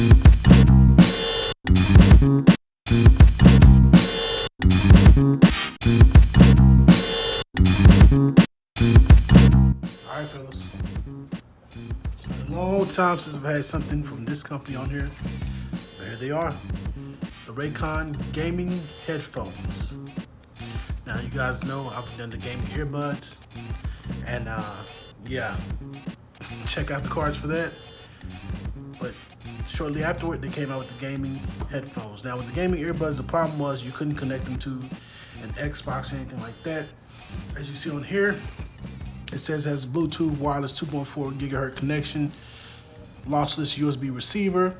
Alright fellas, a long time since I've had something from this company on here. But here they are, the Raycon gaming headphones. Now you guys know I've done the gaming earbuds and uh, yeah, check out the cards for that. Shortly afterward, they came out with the gaming headphones. Now with the gaming earbuds, the problem was you couldn't connect them to an Xbox or anything like that. As you see on here, it says it has Bluetooth wireless 2.4 gigahertz connection, lossless USB receiver.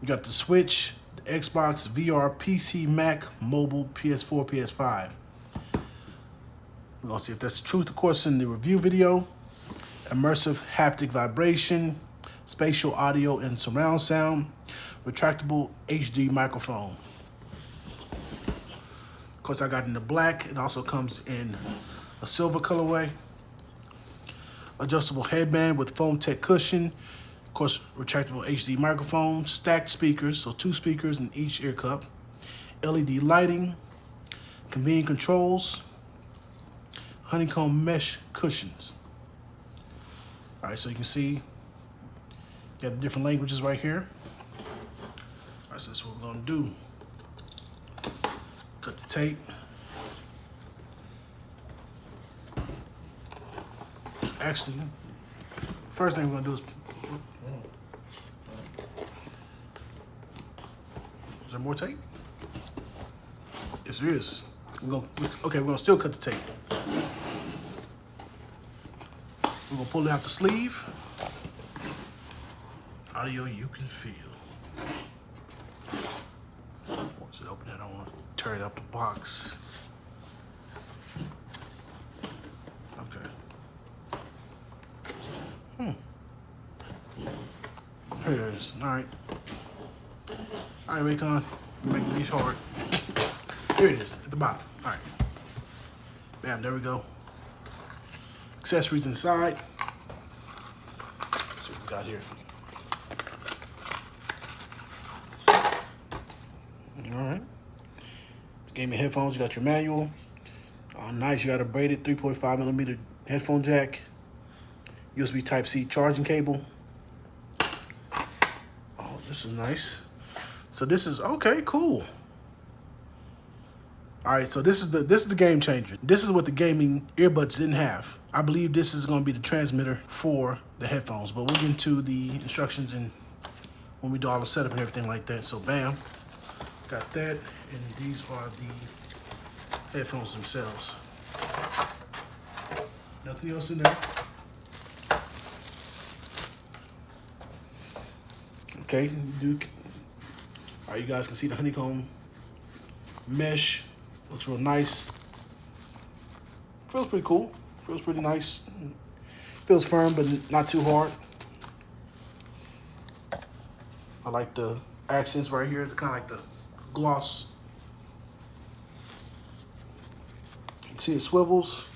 You got the Switch, the Xbox, VR, PC, Mac, mobile, PS4, PS5. We're gonna see if that's the truth, of course, in the review video. Immersive haptic vibration, spatial audio and surround sound, retractable HD microphone. Of course, I got in the black. It also comes in a silver colorway adjustable headband with foam tech cushion, of course, retractable HD microphone, stacked speakers, so two speakers in each ear cup, LED lighting, convenient controls, honeycomb mesh cushions. All right, so you can see got the different languages right here. All right, so that's what we're gonna do. Cut the tape. actually, first thing we're gonna do is, is there more tape? Yes, there is. We're gonna, okay, we're gonna still cut the tape. We're gonna pull it out the sleeve. Audio you can feel. Once it open it, I wanna turn it up the box. Okay. Hmm. Here it is. All right. All right, Raycon. Make these hard. Here it is at the bottom. All right. Bam, there we go. Accessories inside. Let's see what we got here. All right. Gaming headphones, you got your manual. Oh, nice, you got a braided 3.5 millimeter headphone jack. USB Type-C charging cable. Oh, this is nice. So this is, okay, cool. All right, so this is the this is the game changer. This is what the gaming earbuds didn't have. I believe this is going to be the transmitter for the headphones, but we'll get into the instructions and when we do all the setup and everything like that. So bam, got that, and these are the headphones themselves. Nothing else in there. Okay, do. All right, you guys can see the honeycomb mesh. Looks real nice. Feels pretty cool. Feels pretty nice. Feels firm, but not too hard. I like the accents right here, the kind of like the gloss. You can see it swivels.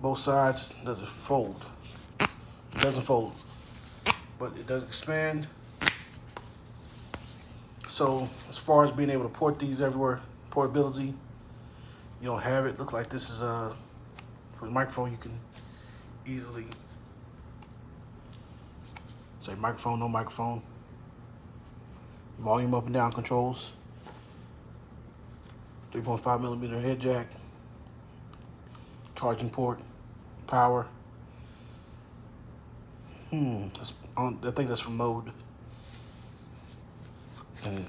Both sides does it fold. It doesn't fold but it does expand. So as far as being able to port these everywhere, portability, you don't have it. Look like this is a, for the microphone, you can easily say microphone, no microphone. Volume up and down controls. 3.5 millimeter head jack. Charging port, power. Hmm, on, I think that's from mode. And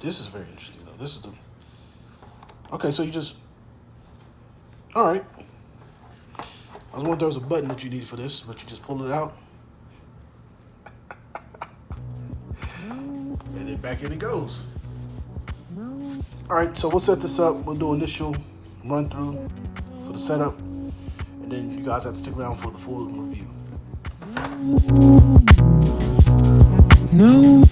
this is very interesting though. This is the, okay, so you just, all right. I was wondering if there was a button that you needed for this, but you just pull it out. And then back in it goes. All right, so we'll set this up. We'll do initial run through for the setup. And then you guys have to stick around for the full review. No